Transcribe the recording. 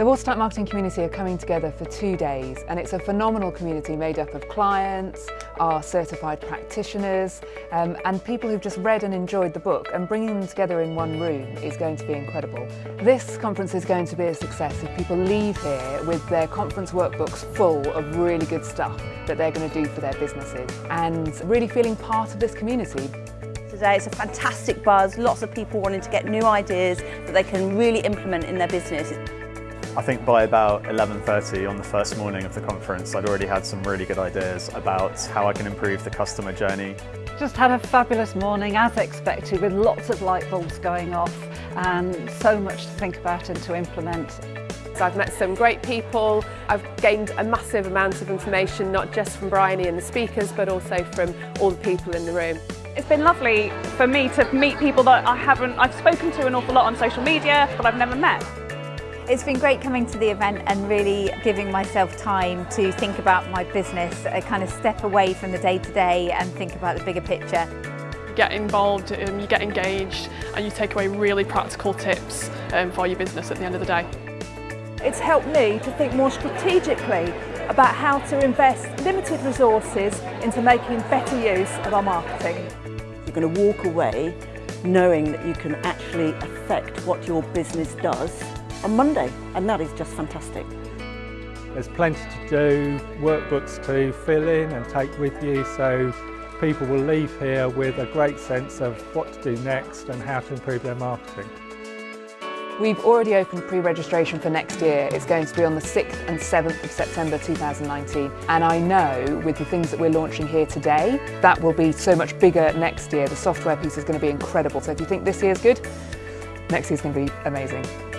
The Watertight Marketing community are coming together for two days and it's a phenomenal community made up of clients, our certified practitioners um, and people who've just read and enjoyed the book and bringing them together in one room is going to be incredible. This conference is going to be a success if people leave here with their conference workbooks full of really good stuff that they're going to do for their businesses and really feeling part of this community today. It's a fantastic buzz, lots of people wanting to get new ideas that they can really implement in their business. I think by about 11.30 on the first morning of the conference, I'd already had some really good ideas about how I can improve the customer journey. Just had a fabulous morning, as expected, with lots of light bulbs going off and so much to think about and to implement. I've met some great people, I've gained a massive amount of information, not just from Bryony and the speakers, but also from all the people in the room. It's been lovely for me to meet people that I haven't, I've spoken to an awful lot on social media, but I've never met. It's been great coming to the event and really giving myself time to think about my business, a kind of step away from the day-to-day and think about the bigger picture. You get involved, um, you get engaged and you take away really practical tips um, for your business at the end of the day. It's helped me to think more strategically about how to invest limited resources into making better use of our marketing. You're going to walk away knowing that you can actually affect what your business does on Monday and that is just fantastic. There's plenty to do, workbooks to fill in and take with you so people will leave here with a great sense of what to do next and how to improve their marketing. We've already opened pre-registration for next year. It's going to be on the 6th and 7th of September 2019 and I know with the things that we're launching here today that will be so much bigger next year. The software piece is going to be incredible so if you think this year is good, next year is going to be amazing.